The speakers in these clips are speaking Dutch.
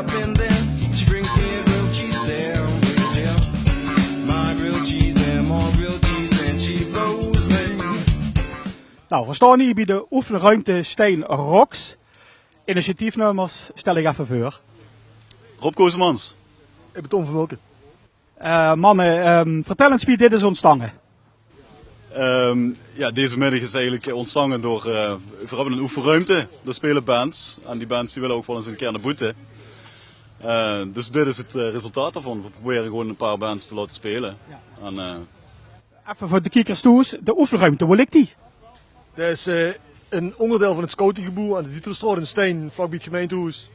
up and then she brings me a grilled cheese sandwich. Yeah. My grilled cheese and more grilled cheese than she blows me. Nou, we staan hier bij de oefenruimte Steen Rocks. Initiatiefnummers stel ik even voor. Rob Koosmans. Ik ben Tom Vermulken. Eh, mannen, ehm, vertel eens wie dit is ontstaan. Ehm, ja, deze middag is eigenlijk ontstangen door, eh, we hebben een oefenruimte, daar spelen bands. En die bands die willen ook wel eens een keer naar boete. Eh, dus dit is het eh, resultaat daarvan. We proberen gewoon een paar bands te laten spelen. En, eh, Even voor de kiekers toe, de oefenruimte, waar ligt die? Dat is eh, een onderdeel van het scoutinggebouw aan de Dieterstraat in Steen, vlakbij het gemeentehuis.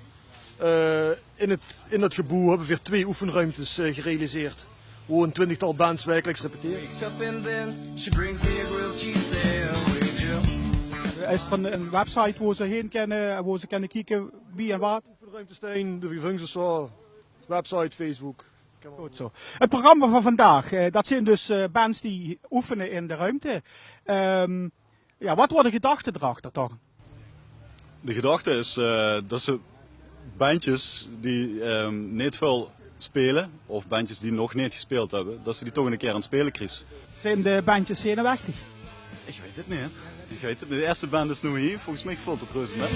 Eh, in, het, in dat gebouw hebben we weer twee oefenruimtes eh, gerealiseerd. Waar een twintigtal bands wekelijks repeteren. Is er een, een website waar ze heen kunnen, waar ze kunnen kijken wie en wat? Oefenruimte Steen, de Vivungszaal, website, Facebook. Goed zo. Het programma van vandaag, eh, dat zijn dus eh, bands die oefenen in de ruimte. Ehm, ja, wat worden de gedachten erachter toch? de gedachte is eh, dat ze bandjes die ehm, niet veel spelen, of bandjes die nog niet gespeeld hebben, dat ze die toch een keer aan het spelen krijgen. Zijn de bandjes zenuwachtig? Ik weet het niet. Ik weet het niet. De eerste band is nu hier, volgens mij valt het reuze met.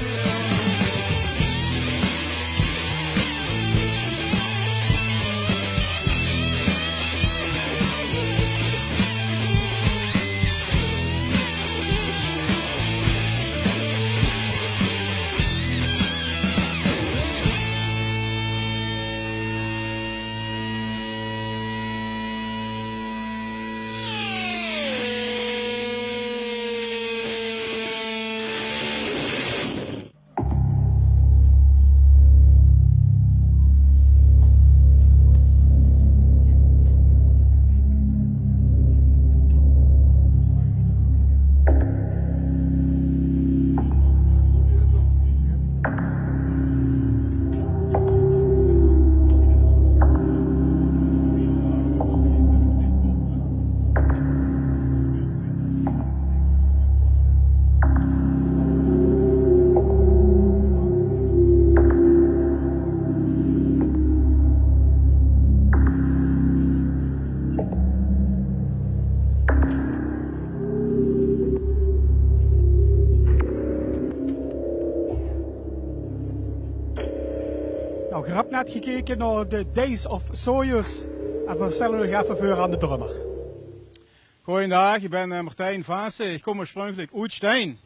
Hebt net gekeken naar de Days of Soyuz. En we nog even voor aan de drummer. Goedendag, ik ben eh, Martijn Vaassen. Ik kom oorspronkelijk uit Steen.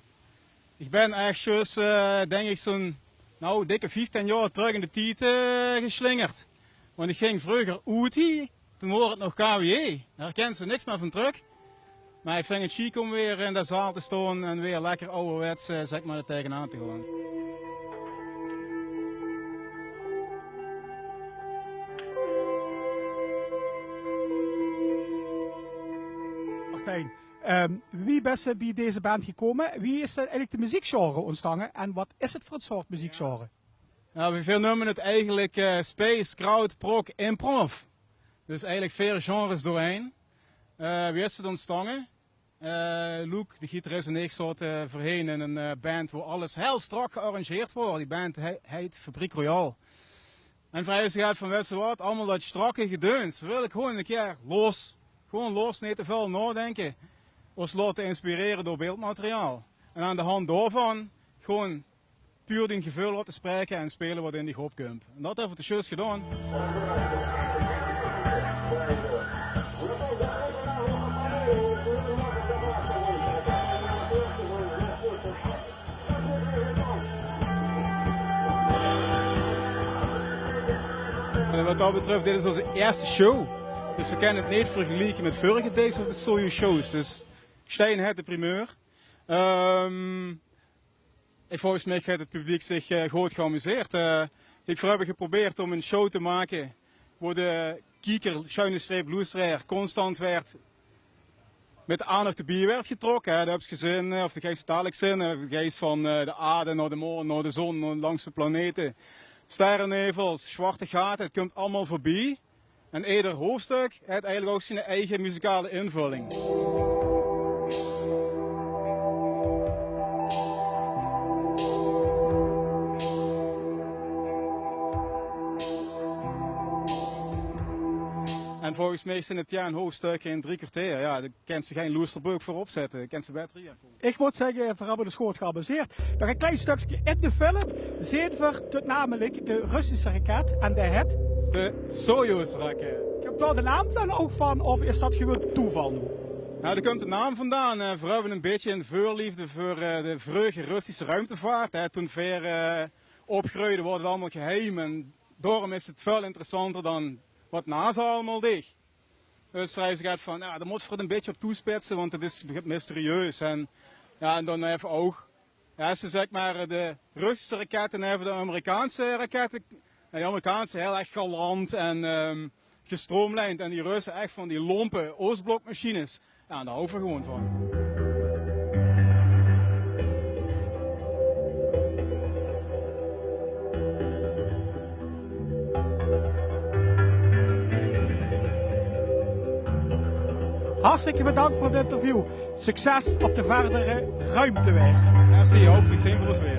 Ik ben echt eh, denk ik zo'n nou, dikke 15 jaar terug in de tijd eh, geslingerd. Want ik ging vroeger uit toen hoorde het nog KWE. Daar herkent ze niks meer van terug. Maar ik vind het chic om weer in de zaal te staan en weer lekker ouderwets eh, zeg maar, tegenaan te gaan. Martijn, ehm, wie er bij deze band gekomen? Wie is er eigenlijk de muziekgenre ontstaan? En wat is het voor het soort muziekgenre? Nou, we veel noemen het eigenlijk eh, space, crowd, prog, improv. Dus eigenlijk vier genres doorheen. Eh wie is het ontstaan? Eh Luke, de gitarist en ik zaten voorheen in een band waar alles heel strak gearrangeerd wordt. Die band he- heet Fabriek Royal. En vrij is van weet wat, allemaal dat strakke gedeuns. Wil ik gewoon een keer los. Gewoon los, niet te veel nadenken. Ons laten inspireren door beeldmateriaal. En aan de hand daarvan gewoon puur die gevoel laten spreken en spelen wat in die groep komt. En dat hebben we de shows gedaan. En wat dat betreft, dit is onze eerste show. Dus we kunnen het niet vergelijken met vorige Days of the Soyuz shows. Dus Stijn heeft de primeur. Ehm ik volgens mij heeft het publiek zich eh, goed geamuseerd. Eh, ik heb geprobeerd om een show te maken waar de kieker, schuine streep, constant werd met de aandacht de bier werd getrokken. Heb je gezien, eh, of de geest dadelijk zin, de geest van de aarde naar de maan, naar de zon, naar langs de planeten. Sterrennevels, zwarte gaten, het komt allemaal voorbij. En ieder hoofdstuk heeft eigenlijk ook zijn eigen muzikale invulling. En volgens mij zijn het ja een hoofdstuk in drie kwartier. Ja, dan kent ze geen Luisterburg voor opzetten. Dan ze bij Ik moet zeggen, voor hebben de schoot gebaseerd. Nog een klein stukje in de vullen. Zeven tot namelijk de Russische raket en de het de Soyuz-raket. Ik heb daar de naam dan ook van, of is dat gewoon toeval? Nou, daar komt de naam vandaan. Eh, we hebben een beetje een voorliefde voor eh, de vreugde Russische ruimtevaart. Hè. Toen ver uh, opgroeiden worden we allemaal geheim. En daarom is het veel interessanter dan wat NASA allemaal deed. Dus gaat van, ja, daar moet het een beetje op toespitsen, want het is mysterieus. En, ja, en dan even ook, ja, ze zeg maar de Russische raketten en even de Amerikaanse raketten. En die Amerikaanse heel erg galant en um, gestroomlijnd. En die Russen echt van die lompe Oostblokmachines. Ja, daar houden we gewoon van. Hartstikke bedankt voor het interview. Succes op de verdere ruimteweg. Merci, hopelijk zien we ons weer.